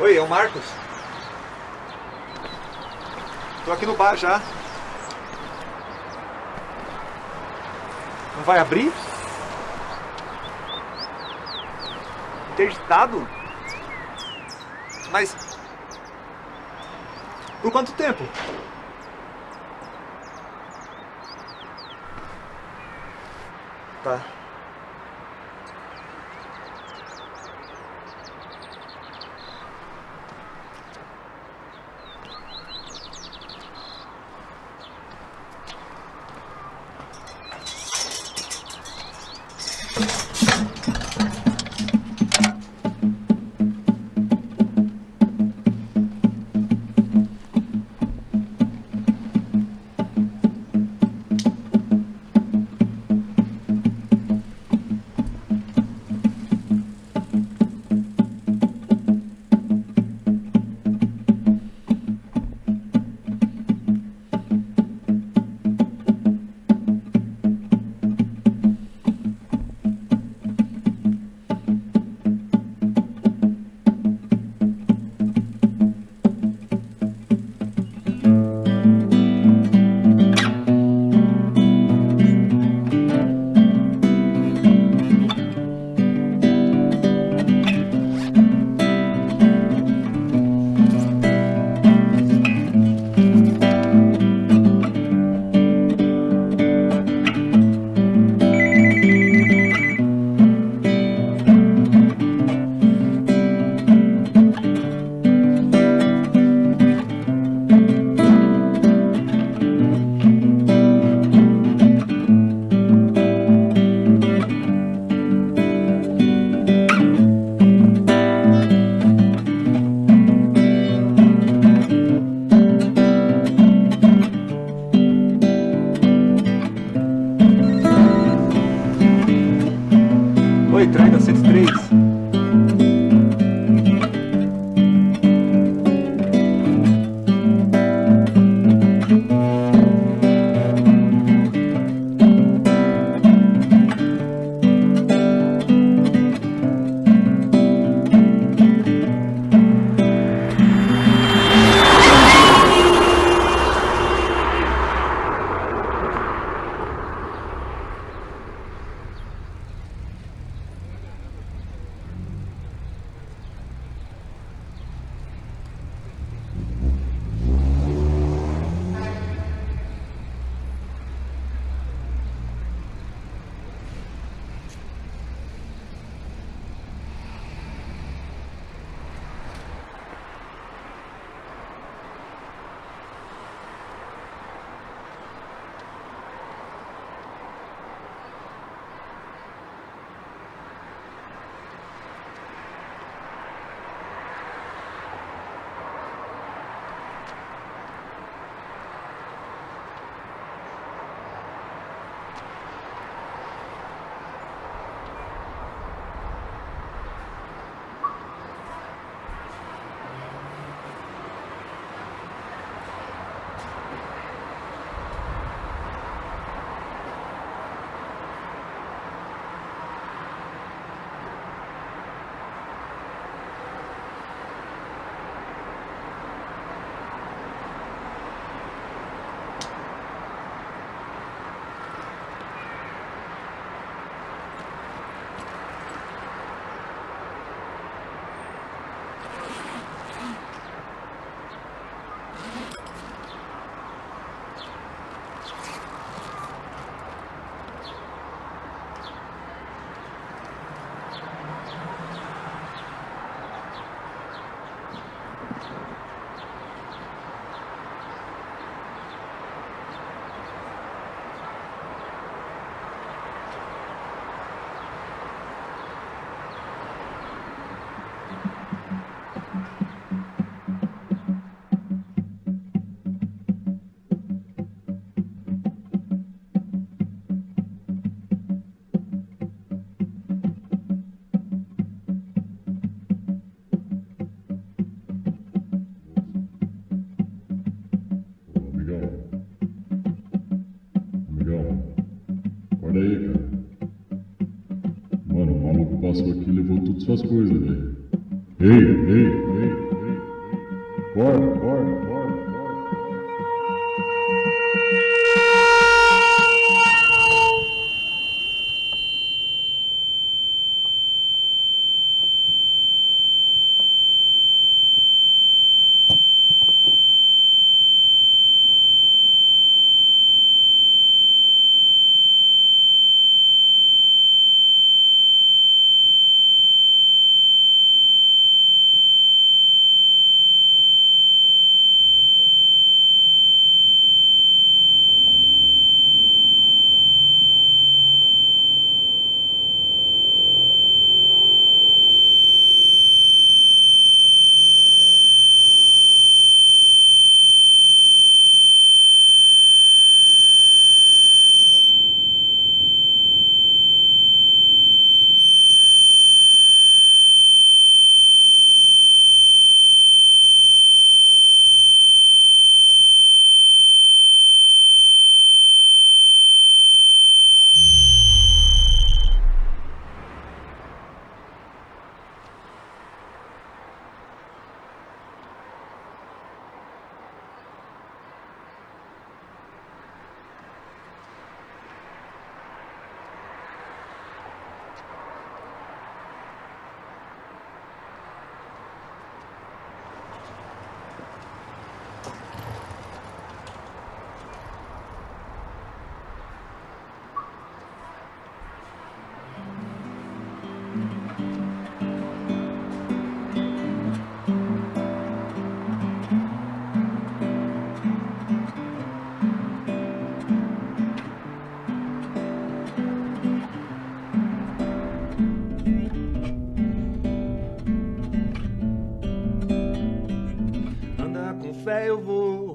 Oi, é o Marcos. Tô aqui no bar já. Não vai abrir? Interditado? Mas. Por quanto tempo? Tá. aí, cara. Mano, o maluco passou aqui e levou todas as suas coisas, velho. Ei, ei, ei, ei. Corre, corre.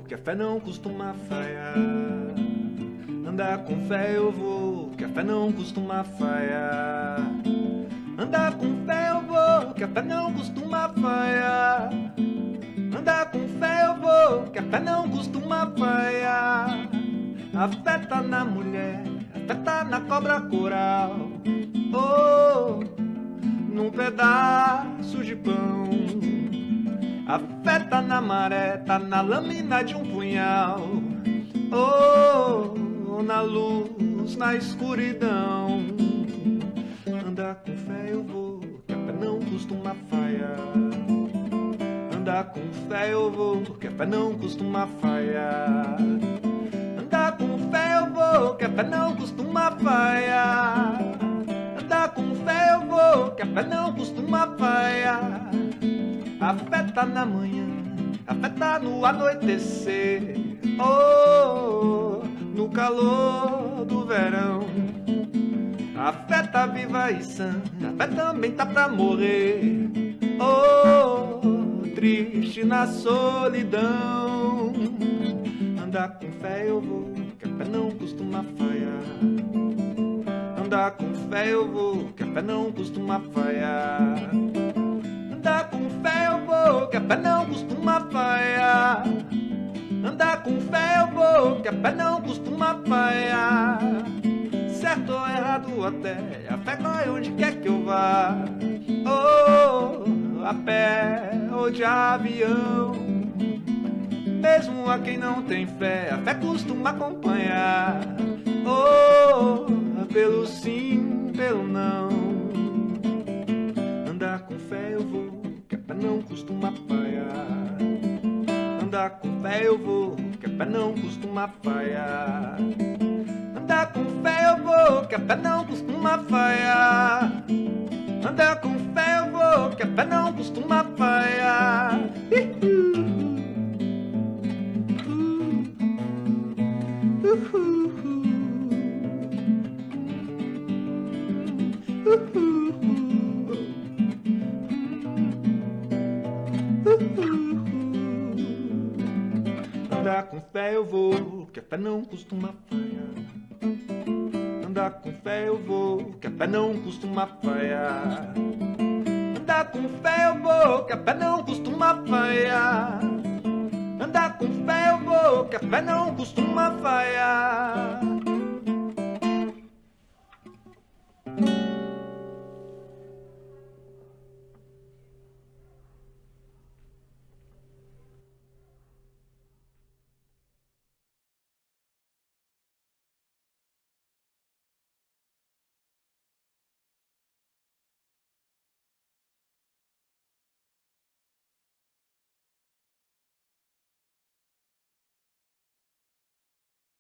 Que a fé não costuma falhar. Andar com fé eu vou, que a fé não costuma falhar. Andar com fé eu vou, que a fé não costuma falhar. Andar com fé eu vou, que a fé não costuma falhar. A fé tá na mulher, a fé tá na cobra coral. Oh, num pedaço de pão. A fé tá na maré, tá na lâmina de um punhal. Oh, na luz, na escuridão. Andar com fé eu vou, que a fé não costuma falhar. Andar com fé eu vou, que a fé não costuma falhar. Andar com fé eu vou, que a fé não costuma falhar. Com fé eu vou, que a fé não costuma falhar. A fé tá na manhã, a fé tá no anoitecer, oh, no calor do verão. A fé tá viva e sã, a fé também tá pra morrer, oh, triste na solidão. Andar com fé eu vou, que a fé não costuma falhar. Andar com fé eu vou, que a fé não costuma falhar. Andar com fé eu vou, que a fé não costuma falhar. Andar com fé eu vou, que a fé não costuma falhar. Certo ou errado até, a fé vai onde quer que eu vá. Oh, a pé ou de avião. Mesmo a quem não tem fé, a fé costuma acompanhar. Oh, pelo sim, pelo não. Andar com fé eu vou, que a fé não costuma falhar. Andar com fé eu vou, que a fé não costuma falhar. Andar com fé eu vou, que a fé não costuma falhar. Andar com fé eu vou, que a fé não costuma falhar. Fé não costuma falhar. Andar com fé eu vou, que a fé não costuma falhar. Andar com fé eu vou, que a fé não costuma falhar. Andar com fé eu vou, que a fé não costuma falhar.